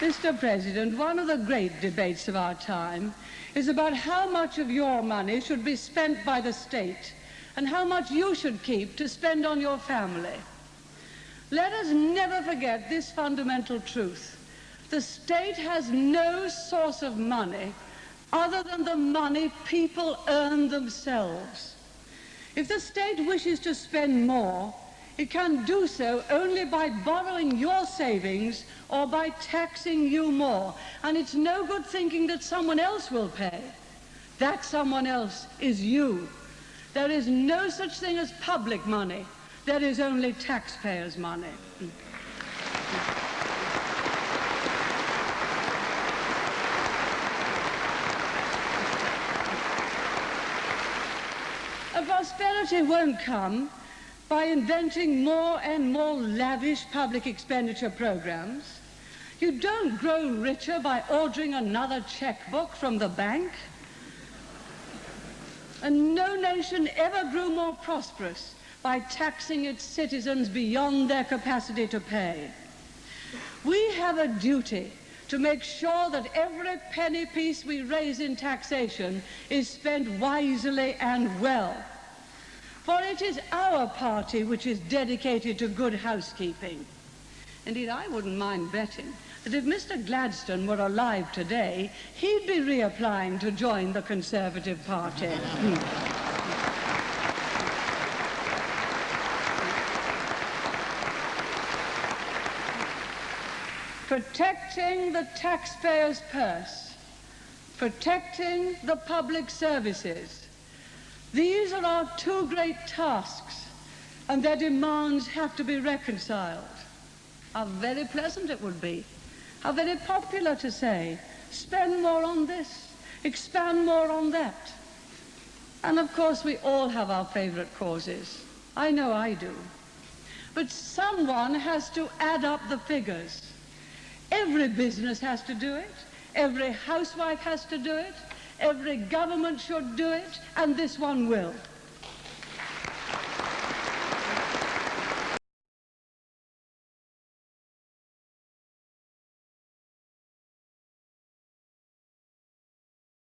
Mr. President, one of the great debates of our time is about how much of your money should be spent by the state and how much you should keep to spend on your family. Let us never forget this fundamental truth. The state has no source of money other than the money people earn themselves. If the state wishes to spend more, it can do so only by borrowing your savings or by taxing you more. And it's no good thinking that someone else will pay. That someone else is you. There is no such thing as public money. There is only taxpayers' money. Prosperity won't come by inventing more and more lavish public expenditure programs. You don't grow richer by ordering another checkbook from the bank. And no nation ever grew more prosperous by taxing its citizens beyond their capacity to pay. We have a duty to make sure that every penny piece we raise in taxation is spent wisely and well. For it is our party which is dedicated to good housekeeping. Indeed, I wouldn't mind betting that if Mr. Gladstone were alive today, he'd be reapplying to join the Conservative Party. Hmm. protecting the taxpayer's purse, protecting the public services. These are our two great tasks, and their demands have to be reconciled. How very pleasant it would be how very popular to say, spend more on this, expand more on that. And of course, we all have our favorite causes. I know I do. But someone has to add up the figures. Every business has to do it. Every housewife has to do it. Every government should do it. And this one will.